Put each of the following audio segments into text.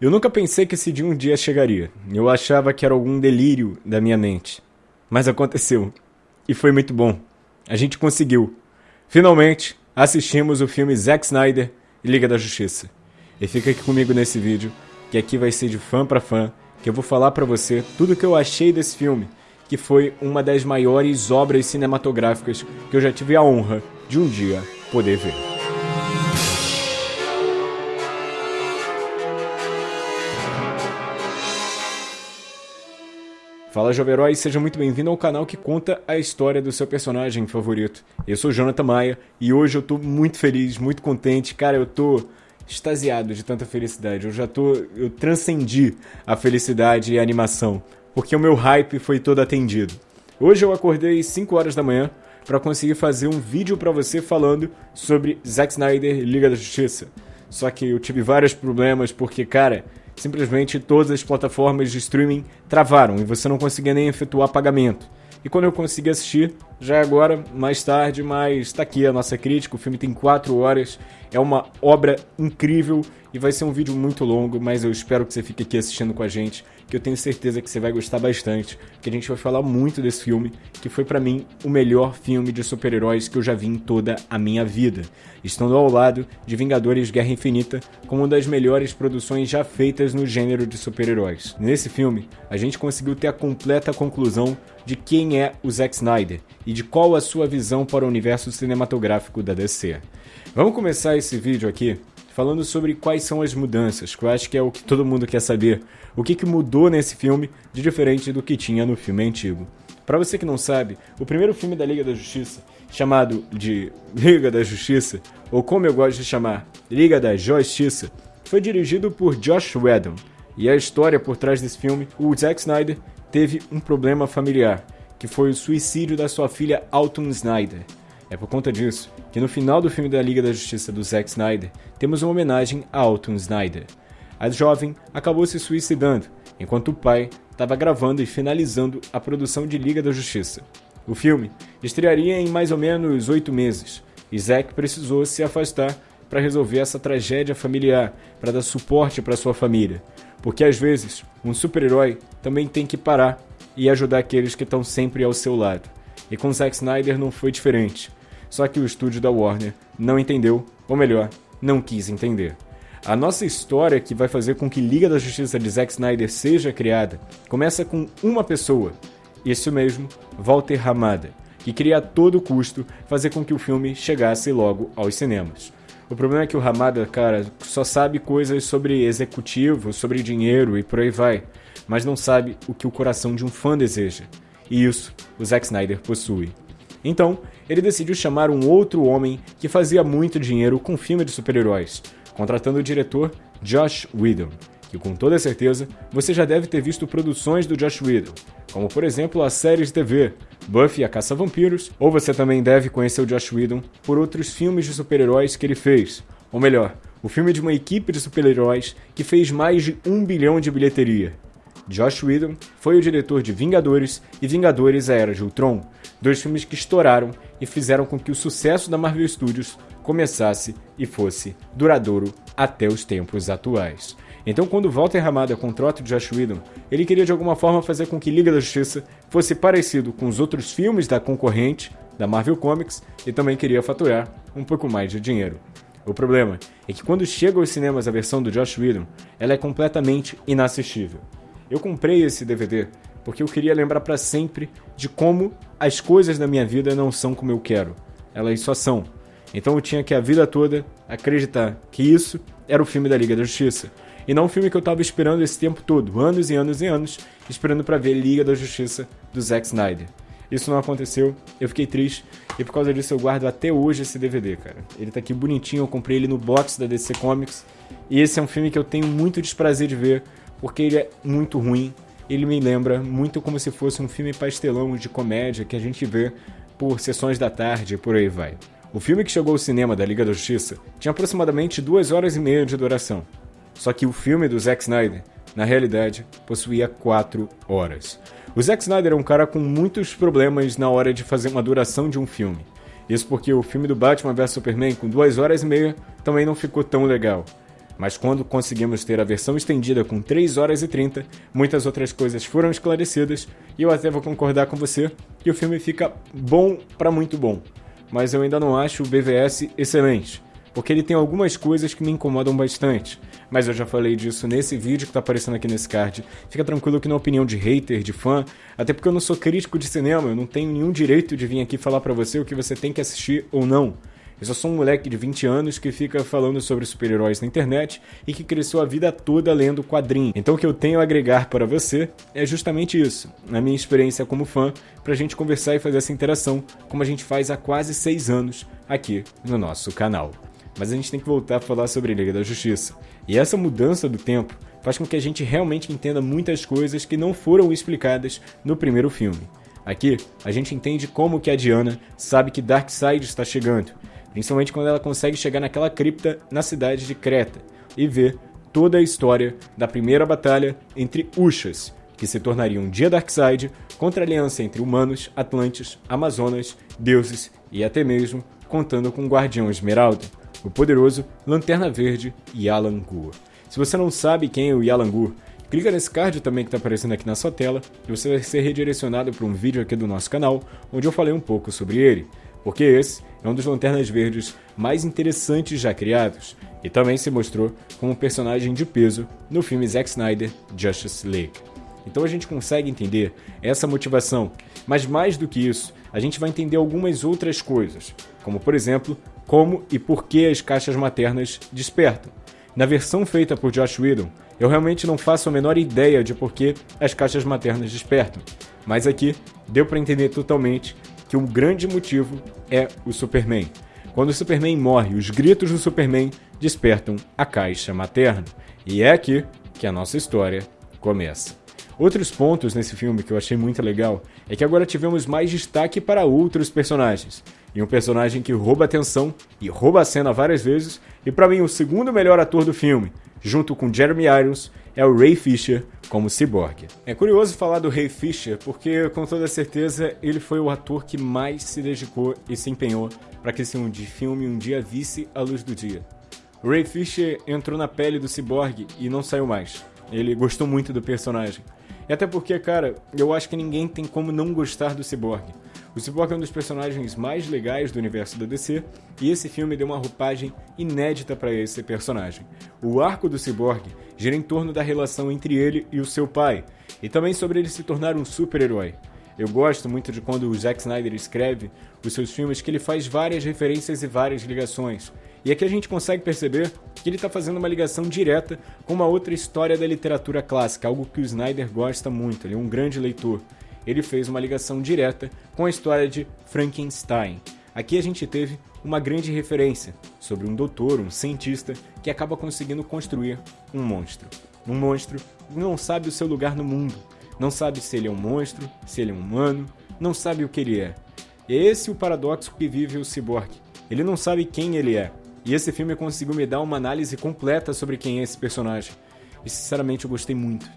Eu nunca pensei que esse dia um dia chegaria. Eu achava que era algum delírio da minha mente. Mas aconteceu. E foi muito bom. A gente conseguiu. Finalmente, assistimos o filme Zack Snyder e Liga da Justiça. E fica aqui comigo nesse vídeo, que aqui vai ser de fã para fã, que eu vou falar para você tudo o que eu achei desse filme, que foi uma das maiores obras cinematográficas que eu já tive a honra de um dia poder ver. Fala Jovem Herói, seja muito bem-vindo ao canal que conta a história do seu personagem favorito. Eu sou Jonathan Maia e hoje eu tô muito feliz, muito contente. Cara, eu tô extasiado de tanta felicidade. Eu já tô. Eu transcendi a felicidade e a animação, porque o meu hype foi todo atendido. Hoje eu acordei 5 horas da manhã para conseguir fazer um vídeo para você falando sobre Zack Snyder Liga da Justiça. Só que eu tive vários problemas porque, cara, simplesmente todas as plataformas de streaming travaram e você não conseguia nem efetuar pagamento. E quando eu consegui assistir, já é agora, mais tarde, mas tá aqui a nossa crítica. O filme tem 4 horas, é uma obra incrível e vai ser um vídeo muito longo, mas eu espero que você fique aqui assistindo com a gente que eu tenho certeza que você vai gostar bastante, que a gente vai falar muito desse filme, que foi para mim o melhor filme de super-heróis que eu já vi em toda a minha vida, estando ao lado de Vingadores Guerra Infinita como uma das melhores produções já feitas no gênero de super-heróis. Nesse filme, a gente conseguiu ter a completa conclusão de quem é o Zack Snyder e de qual a sua visão para o universo cinematográfico da DC. Vamos começar esse vídeo aqui falando sobre quais são as mudanças, que eu acho que é o que todo mundo quer saber. O que, que mudou nesse filme de diferente do que tinha no filme antigo. Para você que não sabe, o primeiro filme da Liga da Justiça, chamado de Liga da Justiça, ou como eu gosto de chamar, Liga da Justiça, foi dirigido por Josh Whedon. E a história por trás desse filme, o Zack Snyder teve um problema familiar, que foi o suicídio da sua filha Alton Snyder. É por conta disso que no final do filme da Liga da Justiça do Zack Snyder temos uma homenagem a Alton Snyder. A jovem acabou se suicidando, enquanto o pai estava gravando e finalizando a produção de Liga da Justiça. O filme estrearia em mais ou menos oito meses, e Zack precisou se afastar para resolver essa tragédia familiar, para dar suporte para sua família. Porque às vezes, um super-herói também tem que parar e ajudar aqueles que estão sempre ao seu lado. E com Zack Snyder não foi diferente. Só que o estúdio da Warner não entendeu, ou melhor, não quis entender. A nossa história que vai fazer com que Liga da Justiça de Zack Snyder seja criada começa com uma pessoa, isso mesmo, Walter Hamada, que queria a todo custo fazer com que o filme chegasse logo aos cinemas. O problema é que o Hamada, cara, só sabe coisas sobre executivo, sobre dinheiro e por aí vai, mas não sabe o que o coração de um fã deseja. E isso o Zack Snyder possui. Então, ele decidiu chamar um outro homem que fazia muito dinheiro com filme de super-heróis, contratando o diretor Josh Whedon, que com toda certeza você já deve ter visto produções do Josh Whedon, como por exemplo a série de TV Buffy a Caça-Vampiros, ou você também deve conhecer o Josh Whedon por outros filmes de super-heróis que ele fez, ou melhor, o filme de uma equipe de super-heróis que fez mais de um bilhão de bilheteria, Josh Whedon foi o diretor de Vingadores e Vingadores A Era de Ultron, dois filmes que estouraram e fizeram com que o sucesso da Marvel Studios começasse e fosse duradouro até os tempos atuais. Então, quando Walter Hamada contrata o Josh Whedon, ele queria de alguma forma fazer com que Liga da Justiça fosse parecido com os outros filmes da concorrente, da Marvel Comics, e também queria faturar um pouco mais de dinheiro. O problema é que quando chega aos cinemas a versão do Josh Whedon, ela é completamente inassistível. Eu comprei esse DVD porque eu queria lembrar para sempre de como as coisas da minha vida não são como eu quero. Elas só são. Então eu tinha que a vida toda acreditar que isso era o filme da Liga da Justiça. E não o filme que eu tava esperando esse tempo todo, anos e anos e anos, esperando para ver Liga da Justiça do Zack Snyder. Isso não aconteceu, eu fiquei triste e por causa disso eu guardo até hoje esse DVD, cara. Ele tá aqui bonitinho, eu comprei ele no box da DC Comics e esse é um filme que eu tenho muito desprazer de ver porque ele é muito ruim. Ele me lembra muito como se fosse um filme pastelão de comédia que a gente vê por sessões da tarde e por aí vai. O filme que chegou ao cinema da Liga da Justiça tinha aproximadamente duas horas e meia de duração. Só que o filme do Zack Snyder, na realidade, possuía quatro horas. O Zack Snyder é um cara com muitos problemas na hora de fazer uma duração de um filme. Isso porque o filme do Batman vs Superman, com duas horas e meia, também não ficou tão legal. Mas quando conseguimos ter a versão estendida com 3 horas e 30, muitas outras coisas foram esclarecidas e eu até vou concordar com você que o filme fica bom para muito bom. Mas eu ainda não acho o BVS excelente, porque ele tem algumas coisas que me incomodam bastante. Mas eu já falei disso nesse vídeo que tá aparecendo aqui nesse card. Fica tranquilo que na opinião de hater, de fã, até porque eu não sou crítico de cinema, eu não tenho nenhum direito de vir aqui falar para você o que você tem que assistir ou não. Eu só sou um moleque de 20 anos que fica falando sobre super-heróis na internet e que cresceu a vida toda lendo quadrinhos. Então o que eu tenho a agregar para você é justamente isso, na minha experiência como fã, pra gente conversar e fazer essa interação, como a gente faz há quase 6 anos aqui no nosso canal. Mas a gente tem que voltar a falar sobre Liga da Justiça. E essa mudança do tempo faz com que a gente realmente entenda muitas coisas que não foram explicadas no primeiro filme. Aqui, a gente entende como que a Diana sabe que Darkseid está chegando, principalmente quando ela consegue chegar naquela cripta na cidade de Creta e ver toda a história da primeira batalha entre Ushas, que se tornaria um dia Darkseid contra a aliança entre humanos, atlantes, amazonas, deuses e até mesmo contando com o Guardião Esmeralda, o poderoso Lanterna Verde Yalan Gur. Se você não sabe quem é o Yalan Gur, clica nesse card também que está aparecendo aqui na sua tela e você vai ser redirecionado para um vídeo aqui do nosso canal onde eu falei um pouco sobre ele porque esse é um dos Lanternas Verdes mais interessantes já criados, e também se mostrou como um personagem de peso no filme Zack Snyder Justice League. Então a gente consegue entender essa motivação, mas mais do que isso, a gente vai entender algumas outras coisas, como por exemplo, como e por que as caixas maternas despertam. Na versão feita por Josh Whedon, eu realmente não faço a menor ideia de por que as caixas maternas despertam, mas aqui deu para entender totalmente que o grande motivo é o Superman. Quando o Superman morre, os gritos do Superman despertam a caixa materna. E é aqui que a nossa história começa. Outros pontos nesse filme que eu achei muito legal é que agora tivemos mais destaque para outros personagens. E um personagem que rouba atenção e rouba a cena várias vezes, e para mim o segundo melhor ator do filme, junto com Jeremy Irons, é o Ray Fisher como Cyborg. É curioso falar do Ray Fisher porque, com toda certeza, ele foi o ator que mais se dedicou e se empenhou para que esse um filme um dia visse a luz do dia. O Ray Fisher entrou na pele do Cyborg e não saiu mais. Ele gostou muito do personagem. E até porque, cara, eu acho que ninguém tem como não gostar do Cyborg. O Cyborg é um dos personagens mais legais do universo da DC, e esse filme deu uma roupagem inédita para esse personagem. O arco do Cyborg gira em torno da relação entre ele e o seu pai, e também sobre ele se tornar um super-herói. Eu gosto muito de quando o Zack Snyder escreve os seus filmes que ele faz várias referências e várias ligações. E aqui a gente consegue perceber que ele está fazendo uma ligação direta com uma outra história da literatura clássica, algo que o Snyder gosta muito, ele é um grande leitor ele fez uma ligação direta com a história de Frankenstein. Aqui a gente teve uma grande referência sobre um doutor, um cientista, que acaba conseguindo construir um monstro. Um monstro que não sabe o seu lugar no mundo, não sabe se ele é um monstro, se ele é um humano, não sabe o que ele é. E é esse o paradoxo que vive o Cyborg. Ele não sabe quem ele é. E esse filme conseguiu me dar uma análise completa sobre quem é esse personagem. E sinceramente eu gostei muito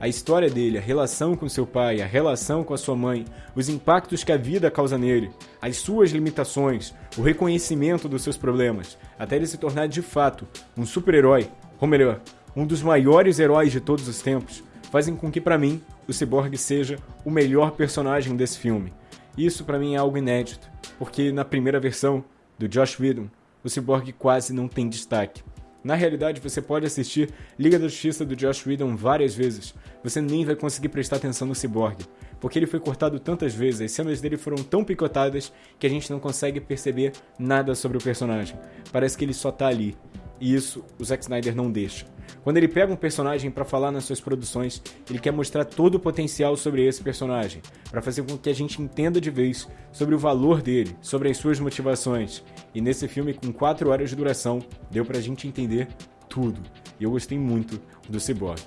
a história dele, a relação com seu pai, a relação com a sua mãe, os impactos que a vida causa nele, as suas limitações, o reconhecimento dos seus problemas, até ele se tornar de fato um super-herói, ou melhor, um dos maiores heróis de todos os tempos, fazem com que para mim o Cyborg seja o melhor personagem desse filme. Isso para mim é algo inédito, porque na primeira versão do Josh Whedon, o Cyborg quase não tem destaque. Na realidade, você pode assistir Liga da Justiça do Josh Whedon várias vezes. Você nem vai conseguir prestar atenção no Cyborg, porque ele foi cortado tantas vezes, as cenas dele foram tão picotadas que a gente não consegue perceber nada sobre o personagem. Parece que ele só tá ali. E isso o Zack Snyder não deixa. Quando ele pega um personagem para falar nas suas produções, ele quer mostrar todo o potencial sobre esse personagem, para fazer com que a gente entenda de vez sobre o valor dele, sobre as suas motivações. E nesse filme, com 4 horas de duração, deu pra gente entender tudo. E eu gostei muito do Cyborg.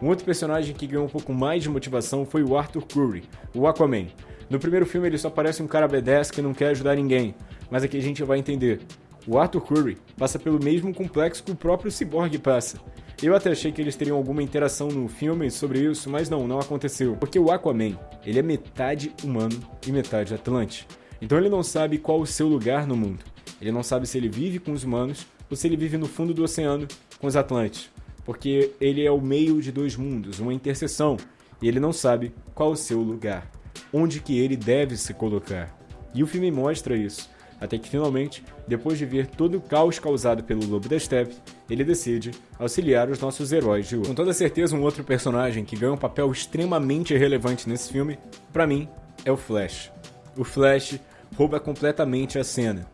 Um outro personagem que ganhou um pouco mais de motivação foi o Arthur Curry, o Aquaman. No primeiro filme ele só parece um cara B10 que não quer ajudar ninguém, mas aqui a gente vai entender. O Arthur Curry passa pelo mesmo complexo que o próprio Cyborg passa. Eu até achei que eles teriam alguma interação no filme sobre isso, mas não, não aconteceu. Porque o Aquaman, ele é metade humano e metade atlante. Então ele não sabe qual o seu lugar no mundo. Ele não sabe se ele vive com os humanos ou se ele vive no fundo do oceano com os Atlantes, porque ele é o meio de dois mundos, uma interseção, e ele não sabe qual o seu lugar, onde que ele deve se colocar. E o filme mostra isso, até que finalmente, depois de ver todo o caos causado pelo Lobo da Steppe, ele decide auxiliar os nossos heróis de hoje. Com toda certeza, um outro personagem que ganha um papel extremamente relevante nesse filme, para mim, é o Flash. O Flash rouba completamente a cena.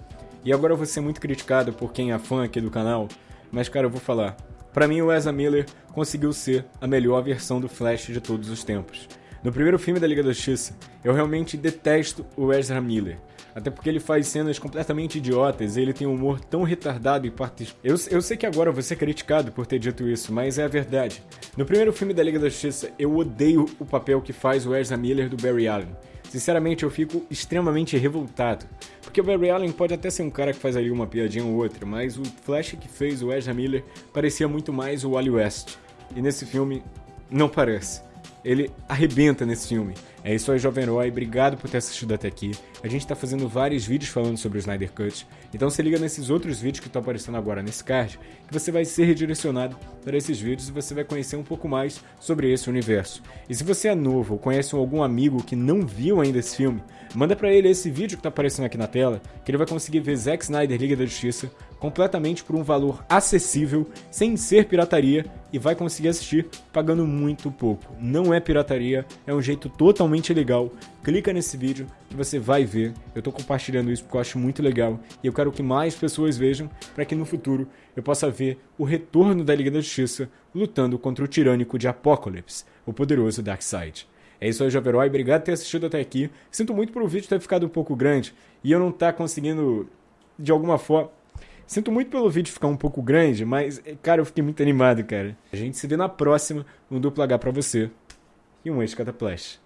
E agora eu vou ser muito criticado por quem é fã aqui do canal, mas cara, eu vou falar. Para mim, o Ezra Miller conseguiu ser a melhor versão do Flash de todos os tempos. No primeiro filme da Liga da Justiça, eu realmente detesto o Ezra Miller. Até porque ele faz cenas completamente idiotas e ele tem um humor tão retardado e partes. Eu, eu sei que agora eu vou ser criticado por ter dito isso, mas é a verdade. No primeiro filme da Liga da Justiça, eu odeio o papel que faz o Ezra Miller do Barry Allen. Sinceramente, eu fico extremamente revoltado. Porque o Barry Allen pode até ser um cara que faz ali uma piadinha ou outra, mas o Flash que fez o Ezra Miller parecia muito mais o Wally West. E nesse filme, não parece ele arrebenta nesse filme. É isso aí, Jovem Herói. Obrigado por ter assistido até aqui. A gente tá fazendo vários vídeos falando sobre o Snyder Cut. Então se liga nesses outros vídeos que estão aparecendo agora nesse card, que você vai ser redirecionado para esses vídeos e você vai conhecer um pouco mais sobre esse universo. E se você é novo ou conhece algum amigo que não viu ainda esse filme, manda para ele esse vídeo que tá aparecendo aqui na tela, que ele vai conseguir ver Zack Snyder Liga da Justiça completamente por um valor acessível, sem ser pirataria, e vai conseguir assistir pagando muito pouco. Não é pirataria, é um jeito totalmente legal. Clica nesse vídeo que você vai ver. Eu estou compartilhando isso porque eu acho muito legal e eu quero que mais pessoas vejam para que no futuro eu possa ver o retorno da Liga da Justiça lutando contra o tirânico de Apocalipse, o poderoso Darkseid. É isso aí, Jovem Herói. Obrigado por ter assistido até aqui. Sinto muito por o vídeo ter ficado um pouco grande e eu não estar tá conseguindo, de alguma forma, Sinto muito pelo vídeo ficar um pouco grande, mas, cara, eu fiquei muito animado, cara. A gente se vê na próxima, um duplo H pra você e um ex-cataplash.